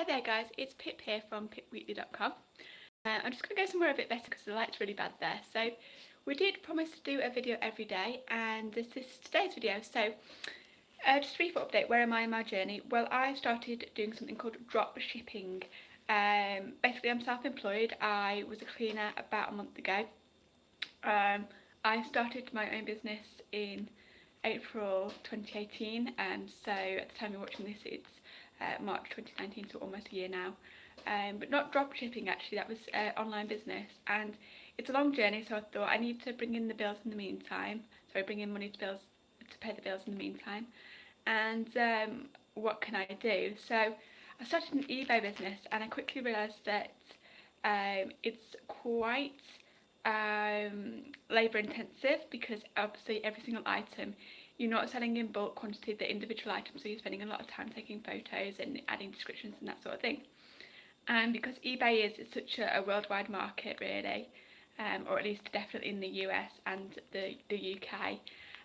Hi there guys, it's Pip here from pipweekly.com. Uh, I'm just going to go somewhere a bit better because the light's really bad there. So we did promise to do a video every day and this is today's video. So uh, just a brief update, where am I in my journey? Well I started doing something called drop shipping. Um, basically I'm self-employed, I was a cleaner about a month ago. Um, I started my own business in April 2018 and so at the time you're watching this it's uh, March 2019, so almost a year now. Um, but not drop shipping actually, that was uh, online business and it's a long journey so I thought I need to bring in the bills in the meantime, sorry bring in money to bills to pay the bills in the meantime and um, what can I do? So I started an eBay business and I quickly realised that um, it's quite um, labour intensive because obviously every single item you're not selling in bulk quantity the individual items so you're spending a lot of time taking photos and adding descriptions and that sort of thing and because eBay is such a, a worldwide market really um, or at least definitely in the US and the, the UK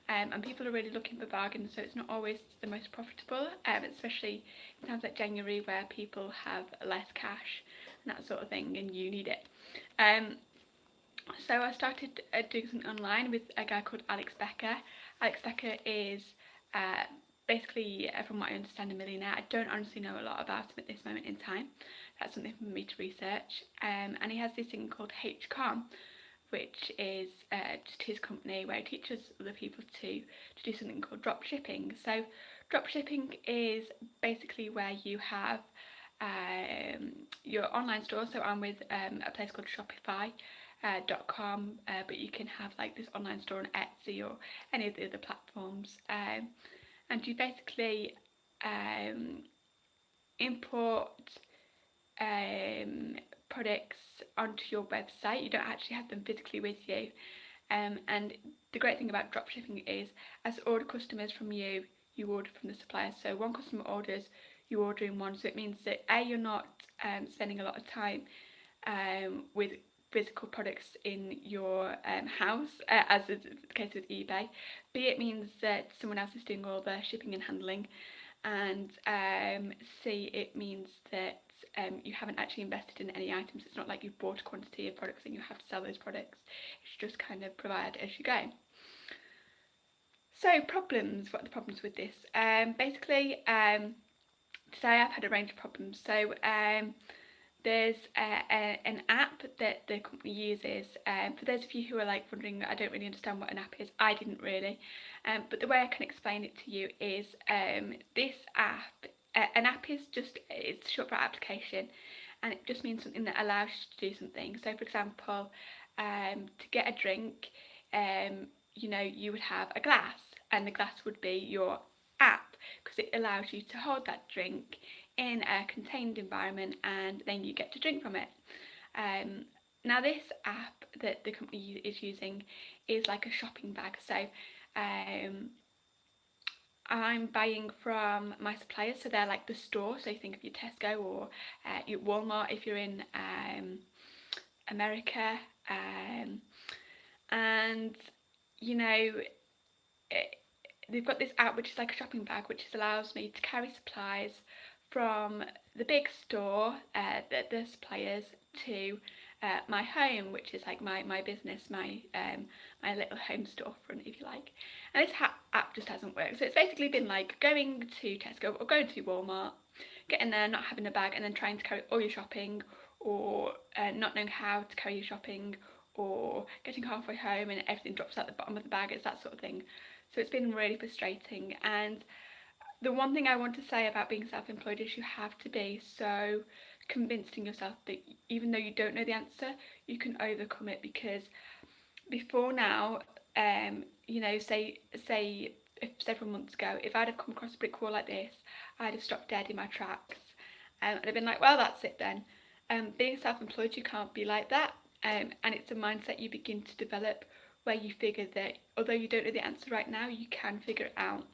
um, and people are really looking for bargains so it's not always the most profitable um, especially in times like January where people have less cash and that sort of thing and you need it um, so I started uh, doing something online with a guy called Alex Becker. Alex Becker is uh, basically, uh, from what I understand, a millionaire. I don't honestly know a lot about him at this moment in time. That's something for me to research. Um, and he has this thing called HCOM, which is uh, just his company where he teaches other people to, to do something called drop shipping. So drop shipping is basically where you have um, your online store. So I'm with um, a place called Shopify uh, .com uh, but you can have like this online store on Etsy or any of the other platforms. Um, and you basically um, import um, products onto your website. You don't actually have them physically with you. Um, and the great thing about dropshipping is as order customers from you you order from the supplier. So one customer orders you order in one. So it means that a you're not um, spending a lot of time um, with physical products in your um, house, uh, as is the case with eBay. B, it means that someone else is doing all the shipping and handling. And um, C, it means that um, you haven't actually invested in any items. It's not like you've bought a quantity of products and you have to sell those products. It's just kind of provided as you go. So problems, what are the problems with this? Um, basically, um, today I've had a range of problems. So um, there's a, a, an app that the company uses um, for those of you who are like wondering I don't really understand what an app is. I didn't really. Um, but the way I can explain it to you is um, this app uh, an app is just it's short for application and it just means something that allows you to do something. So for example um, to get a drink um, you know you would have a glass and the glass would be your app because it allows you to hold that drink in a contained environment and then you get to drink from it. Um, now this app that the company is using is like a shopping bag. So um, I'm buying from my suppliers. So they're like the store. So you think of your Tesco or uh, your Walmart if you're in um, America. Um, and you know it, they've got this app which is like a shopping bag which allows me to carry supplies from the big store, uh, the, the suppliers, to uh, my home, which is like my, my business, my um, my little home storefront, if you like. And this app just hasn't worked. So it's basically been like going to Tesco or going to Walmart, getting there, not having a bag, and then trying to carry all your shopping, or uh, not knowing how to carry your shopping, or getting halfway home and everything drops out the bottom of the bag. It's that sort of thing. So it's been really frustrating and the one thing I want to say about being self-employed is you have to be so convinced in yourself that even though you don't know the answer, you can overcome it because before now, um, you know, say say if several months ago, if I'd have come across a brick wall like this, I'd have stopped dead in my tracks. Um, I'd have been like, well, that's it then. Um, being self-employed, you can't be like that. Um, and it's a mindset you begin to develop where you figure that although you don't know the answer right now, you can figure it out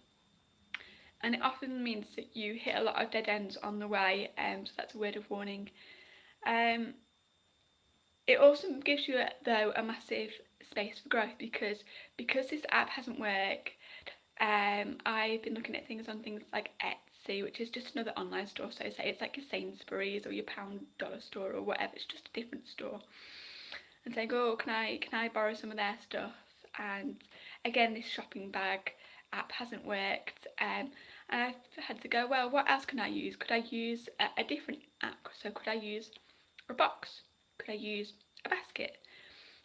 and it often means that you hit a lot of dead ends on the way um, so that's a word of warning um, it also gives you though a massive space for growth because because this app hasn't worked um, I've been looking at things on things like Etsy which is just another online store. So say it's like your Sainsbury's or your Pound Dollar store or whatever. It's just a different store. And saying, oh, can I can I borrow some of their stuff? And again, this shopping bag app hasn't worked. Um, and I've had to go, well, what else can I use? Could I use a, a different app? So could I use a box? Could I use a basket?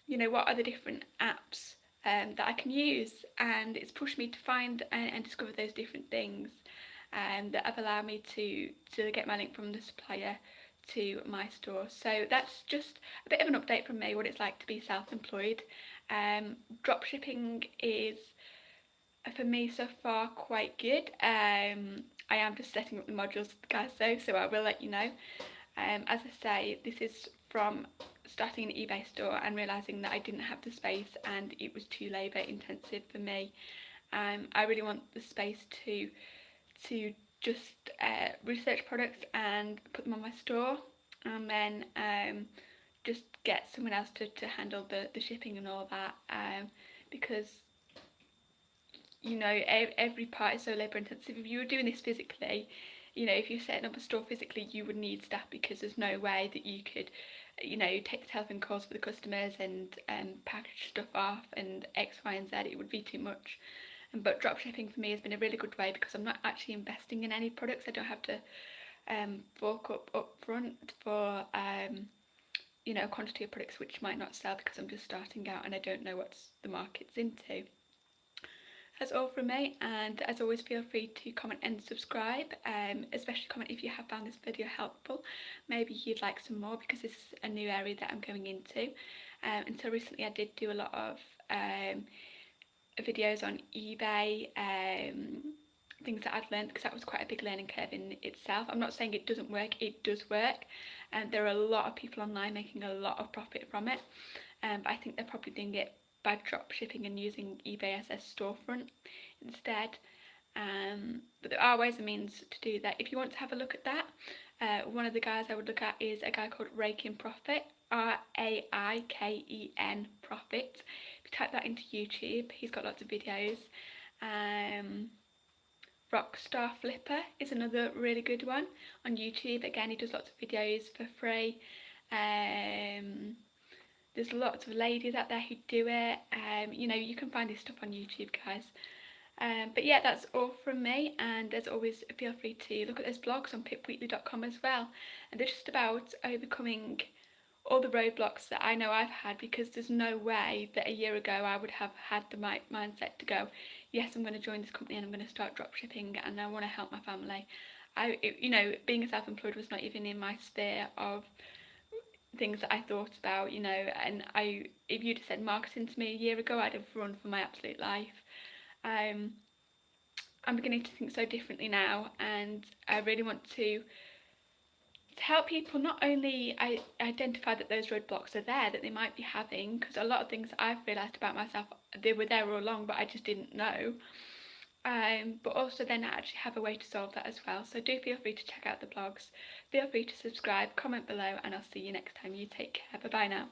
You know, what are the different apps um, that I can use? And it's pushed me to find and, and discover those different things um, that have allowed me to, to get my link from the supplier to my store. So that's just a bit of an update from me, what it's like to be self-employed. Um, drop shipping is for me so far quite good. Um, I am just setting up the modules guys though, so I will let you know. Um, as I say, this is from starting an eBay store and realising that I didn't have the space and it was too labour intensive for me. Um, I really want the space to to just uh, research products and put them on my store and then um, just get someone else to, to handle the, the shipping and all that um, because you know every part is so labour intensive if you were doing this physically you know if you're setting up a store physically you would need staff because there's no way that you could you know take the telephone calls for the customers and um, package stuff off and x y and z. It would be too much. But drop shipping for me has been a really good way because I'm not actually investing in any products. I don't have to um, fork up up front for um, you know a quantity of products which might not sell because I'm just starting out and I don't know what the market's into that's all from me and as always feel free to comment and subscribe um, especially comment if you have found this video helpful. Maybe you'd like some more because this is a new area that I'm going into. Um, until recently I did do a lot of um, videos on eBay um, things that I'd learned because that was quite a big learning curve in itself. I'm not saying it doesn't work it does work and there are a lot of people online making a lot of profit from it um, but I think they're probably doing it by drop shipping and using eBay as a storefront instead. Um, but there are ways and means to do that. If you want to have a look at that, uh, one of the guys I would look at is a guy called Raiken Profit, R-A-I-K-E-N Profit. If you type that into YouTube, he's got lots of videos. Um, Rockstar Flipper is another really good one on YouTube. Again, he does lots of videos for free. Um, there's lots of ladies out there who do it. Um, you know, you can find this stuff on YouTube, guys. Um, but yeah, that's all from me. And as always, feel free to look at those blogs on pipweekly.com as well. And they're just about overcoming all the roadblocks that I know I've had because there's no way that a year ago I would have had the right mindset to go, yes, I'm going to join this company and I'm going to start dropshipping and I want to help my family. I, you know, being a self-employed was not even in my sphere of things that I thought about, you know, and I, if you'd have said marketing to me a year ago, I'd have run for my absolute life. Um, I'm beginning to think so differently now, and I really want to to help people not only identify that those roadblocks are there that they might be having, because a lot of things I've realised about myself, they were there all along, but I just didn't know um, but also then I actually have a way to solve that as well. So do feel free to check out the blogs, feel free to subscribe, comment below and I'll see you next time. You take care, bye bye now.